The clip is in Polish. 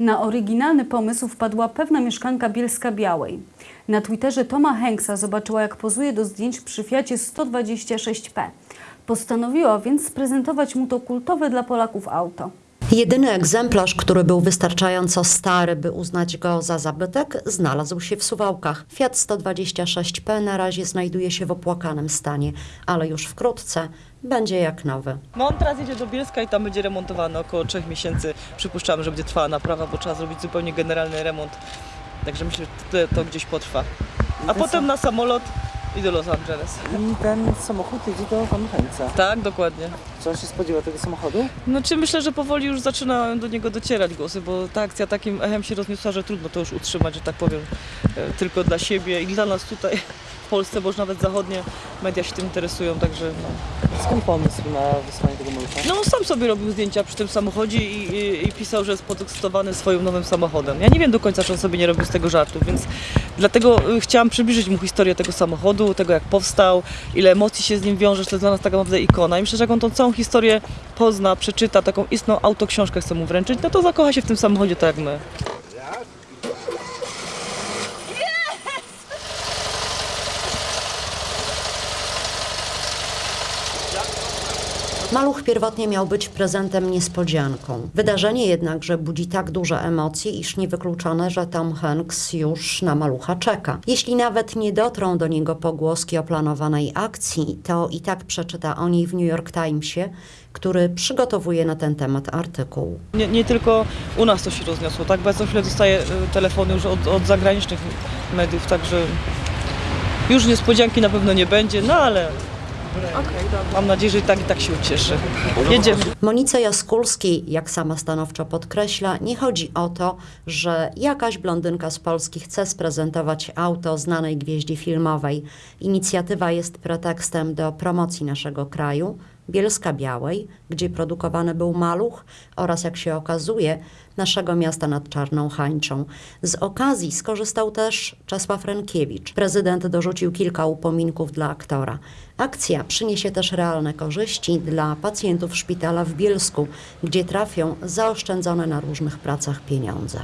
Na oryginalny pomysł wpadła pewna mieszkanka Bielska Białej. Na Twitterze Toma Hanksa zobaczyła, jak pozuje do zdjęć przy Fiacie 126P. Postanowiła więc sprezentować mu to kultowe dla Polaków auto. Jedyny egzemplarz, który był wystarczająco stary, by uznać go za zabytek, znalazł się w Suwałkach. Fiat 126P na razie znajduje się w opłakanym stanie, ale już wkrótce będzie jak nowy. No on teraz jedzie do Bielska i tam będzie remontowany około 3 miesięcy. Przypuszczamy, że będzie trwała naprawa, bo trzeba zrobić zupełnie generalny remont. Także myślę, że to, to gdzieś potrwa. A potem na samolot i do Los Angeles. I ten samochód jedzie do Van. Tak, dokładnie. Czy on się spodziewa tego samochodu? No czy myślę, że powoli już zaczynają do niego docierać głosy, bo ta akcja takim echem się rozniosła, że trudno to już utrzymać, że tak powiem, e, tylko dla siebie i dla nas tutaj w Polsce, bo już nawet zachodnie media się tym interesują, także no. Skąd pomysł na wysłanie tego malucha? No on sam sobie robił zdjęcia przy tym samochodzie i, i, i pisał, że jest podekscytowany swoim nowym samochodem. Ja nie wiem do końca, czy on sobie nie robił z tego żartu, więc dlatego y, chciałam przybliżyć mu historię tego samochodu, tego jak powstał, ile emocji się z nim wiąże, że to jest dla nas taka naprawdę ikona. I myślę, że jak on tą całą historię pozna, przeczyta, taką istną autoksiążkę chce mu wręczyć, no to zakocha się w tym samochodzie tak jak my. Maluch pierwotnie miał być prezentem niespodzianką. Wydarzenie jednakże budzi tak duże emocje, iż niewykluczone, że Tom Hanks już na malucha czeka. Jeśli nawet nie dotrą do niego pogłoski o planowanej akcji, to i tak przeczyta o niej w New York Timesie, który przygotowuje na ten temat artykuł. Nie, nie tylko u nas to się rozniosło, tak? Bo ja co chwilę dostaję y, telefony już od, od zagranicznych mediów, także już niespodzianki na pewno nie będzie, no ale mam nadzieję, że i tak i tak się ucieszy. Jedziemy. Monice Jaskulskiej, jak sama stanowczo podkreśla, nie chodzi o to, że jakaś blondynka z Polski chce sprezentować auto znanej gwieździe filmowej. Inicjatywa jest pretekstem do promocji naszego kraju, Bielska Białej, gdzie produkowany był maluch oraz, jak się okazuje, naszego miasta nad Czarną Hańczą. Z okazji skorzystał też Czesław Renkiewicz. Prezydent dorzucił kilka upominków dla aktora. Akcja przyniesie też realne korzyści dla pacjentów szpitala w Bielsku, gdzie trafią zaoszczędzone na różnych pracach pieniądze.